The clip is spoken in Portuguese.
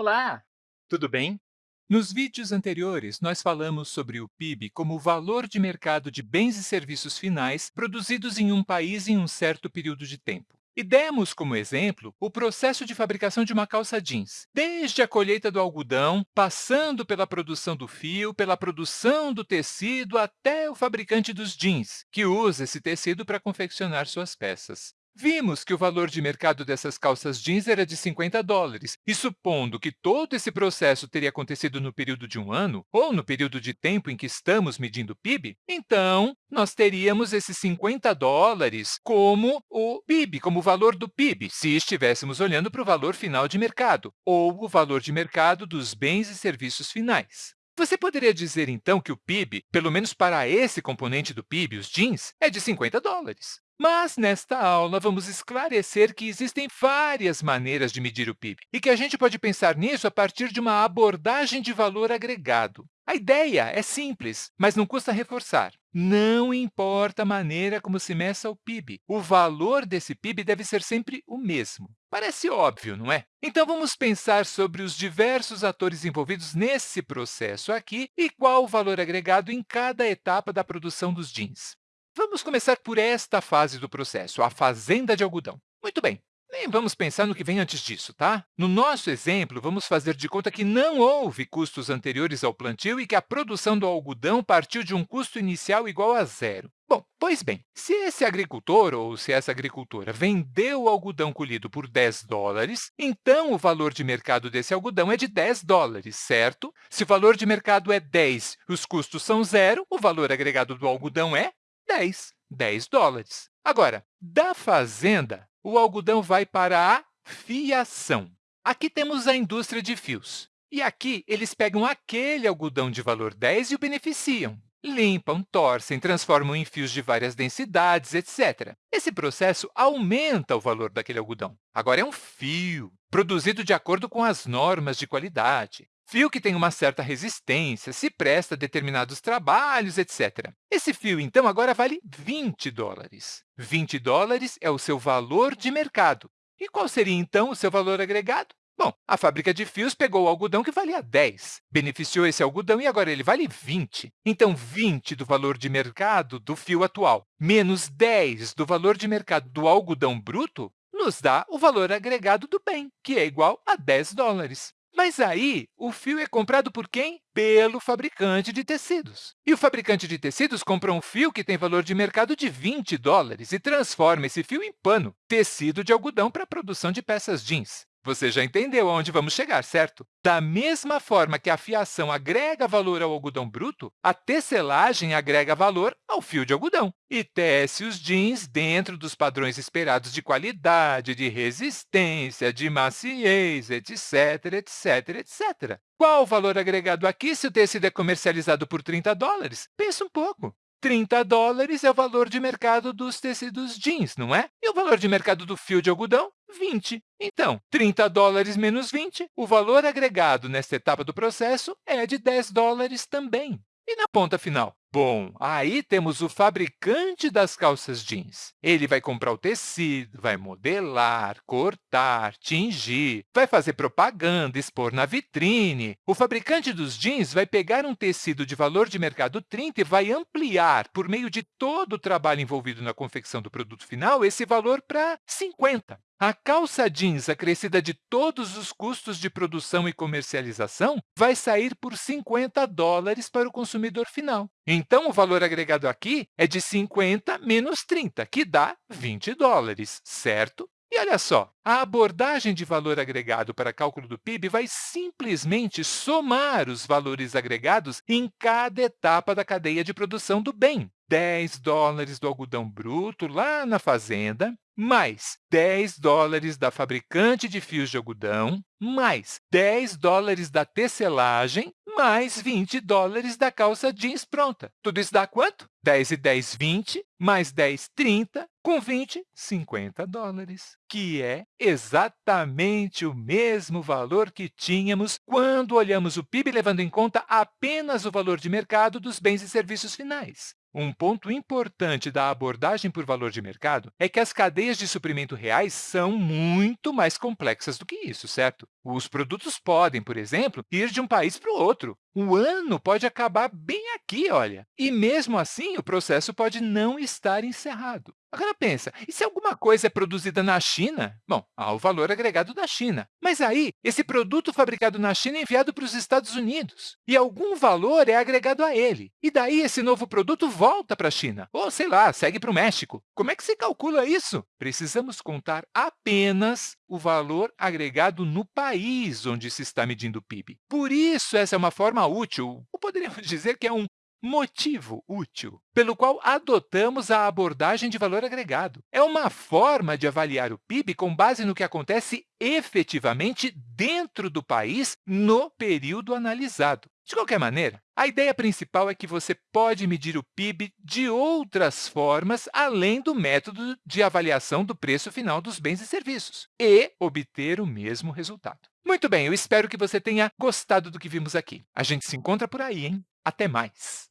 Olá! Tudo bem? Nos vídeos anteriores, nós falamos sobre o PIB como o valor de mercado de bens e serviços finais produzidos em um país em um certo período de tempo. E demos como exemplo o processo de fabricação de uma calça jeans, desde a colheita do algodão, passando pela produção do fio, pela produção do tecido, até o fabricante dos jeans, que usa esse tecido para confeccionar suas peças. Vimos que o valor de mercado dessas calças jeans era de 50 dólares, e supondo que todo esse processo teria acontecido no período de um ano, ou no período de tempo em que estamos medindo o PIB, então nós teríamos esses 50 dólares como o PIB, como o valor do PIB, se estivéssemos olhando para o valor final de mercado, ou o valor de mercado dos bens e serviços finais. Você poderia dizer, então, que o PIB, pelo menos para esse componente do PIB, os jeans, é de 50 dólares. Mas, nesta aula, vamos esclarecer que existem várias maneiras de medir o PIB e que a gente pode pensar nisso a partir de uma abordagem de valor agregado. A ideia é simples, mas não custa reforçar. Não importa a maneira como se meça o PIB, o valor desse PIB deve ser sempre o mesmo. Parece óbvio, não é? Então, vamos pensar sobre os diversos atores envolvidos nesse processo aqui e qual o valor agregado em cada etapa da produção dos jeans. Vamos começar por esta fase do processo, a fazenda de algodão. Muito bem, nem vamos pensar no que vem antes disso, tá? No nosso exemplo, vamos fazer de conta que não houve custos anteriores ao plantio e que a produção do algodão partiu de um custo inicial igual a zero. Bom, pois bem, se esse agricultor ou se essa agricultora vendeu o algodão colhido por 10 dólares, então o valor de mercado desse algodão é de 10 dólares, certo? Se o valor de mercado é 10 e os custos são zero, o valor agregado do algodão é 10, 10 dólares. Agora, da fazenda, o algodão vai para a fiação. Aqui temos a indústria de fios. E aqui eles pegam aquele algodão de valor 10 e o beneficiam. Limpam, torcem, transformam em fios de várias densidades, etc. Esse processo aumenta o valor daquele algodão. Agora, é um fio, produzido de acordo com as normas de qualidade. Fio que tem uma certa resistência, se presta a determinados trabalhos, etc. Esse fio, então, agora vale 20 dólares. 20 dólares é o seu valor de mercado. E qual seria, então, o seu valor agregado? Bom, a fábrica de fios pegou o algodão que valia 10, beneficiou esse algodão e agora ele vale 20. Então, 20 do valor de mercado do fio atual menos 10 do valor de mercado do algodão bruto nos dá o valor agregado do bem, que é igual a 10 dólares. Mas aí, o fio é comprado por quem? Pelo fabricante de tecidos. E o fabricante de tecidos compra um fio que tem valor de mercado de 20 dólares e transforma esse fio em pano, tecido de algodão para a produção de peças jeans. Você já entendeu aonde vamos chegar, certo? Da mesma forma que a fiação agrega valor ao algodão bruto, a tecelagem agrega valor ao fio de algodão e tece os jeans dentro dos padrões esperados de qualidade, de resistência, de maciez, etc., etc., etc. Qual o valor agregado aqui se o tecido é comercializado por 30 dólares? Pensa um pouco. 30 dólares é o valor de mercado dos tecidos jeans, não é? E o valor de mercado do fio de algodão? 20. Então, 30 dólares menos 20, o valor agregado nesta etapa do processo é de 10 dólares também. E na ponta final? Bom, aí temos o fabricante das calças jeans. Ele vai comprar o tecido, vai modelar, cortar, tingir, vai fazer propaganda, expor na vitrine. O fabricante dos jeans vai pegar um tecido de valor de mercado 30 e vai ampliar, por meio de todo o trabalho envolvido na confecção do produto final, esse valor para 50. A calça jeans acrescida de todos os custos de produção e comercialização vai sair por 50 dólares para o consumidor final. Então, o valor agregado aqui é de 50 menos 30, que dá 20 dólares, certo? E olha só, a abordagem de valor agregado para cálculo do PIB vai simplesmente somar os valores agregados em cada etapa da cadeia de produção do bem. 10 dólares do algodão bruto lá na fazenda, mais 10 dólares da fabricante de fios de algodão, mais 10 dólares da tecelagem, mais 20 dólares da calça jeans pronta. Tudo isso dá quanto? 10 e 10, 20, mais 10, 30, com 20, 50 dólares, que é exatamente o mesmo valor que tínhamos quando olhamos o PIB levando em conta apenas o valor de mercado dos bens e serviços finais. Um ponto importante da abordagem por valor de mercado é que as cadeias de suprimento reais são muito mais complexas do que isso, certo? Os produtos podem, por exemplo, ir de um país para o outro. O ano pode acabar bem aqui, olha. E mesmo assim, o processo pode não estar encerrado. Agora pensa, e se alguma coisa é produzida na China? Bom, há o valor agregado da China. Mas aí, esse produto fabricado na China é enviado para os Estados Unidos, e algum valor é agregado a ele. E daí esse novo produto volta para a China, ou sei lá, segue para o México. Como é que se calcula isso? Precisamos contar apenas o valor agregado no país onde se está medindo o PIB. Por isso, essa é uma forma útil, ou poderíamos dizer que é um motivo útil, pelo qual adotamos a abordagem de valor agregado. É uma forma de avaliar o PIB com base no que acontece efetivamente dentro do país no período analisado. De qualquer maneira, a ideia principal é que você pode medir o PIB de outras formas, além do método de avaliação do preço final dos bens e serviços, e obter o mesmo resultado. Muito bem, eu espero que você tenha gostado do que vimos aqui. A gente se encontra por aí, hein? Até mais!